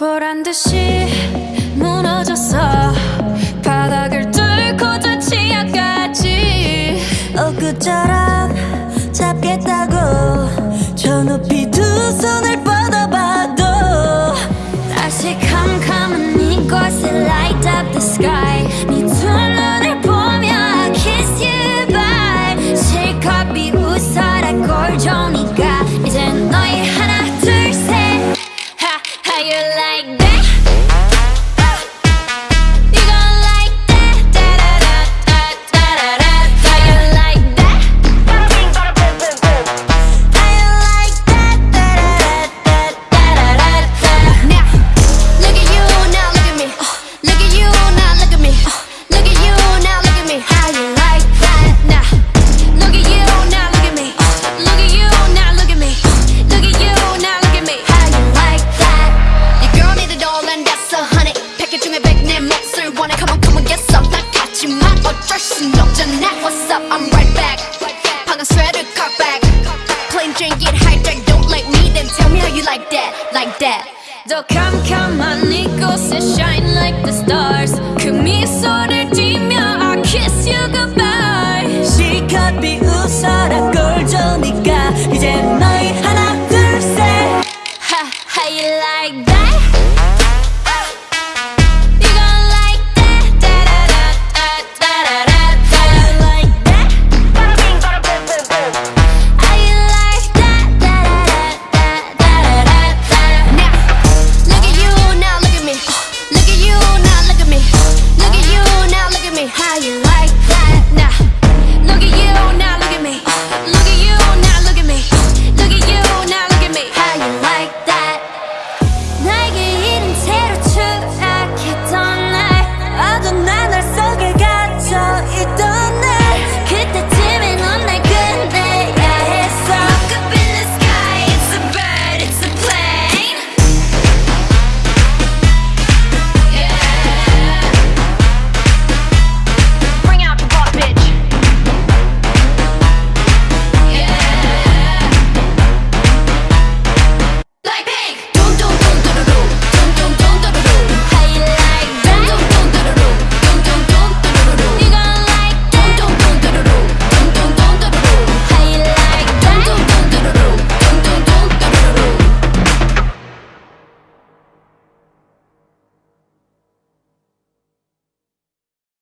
보란 듯이 무너졌어. 100백 몫을 원해 Come on come on get some. 다 같지만 어쩔 순 없잖아 What's up? I'm right back. 방금 sweater cut back. Plain drink it, high hijacked Don't like me then tell me how you like that Like that. 더 캄캄한 이곳에 shine like the stars. 그 미소를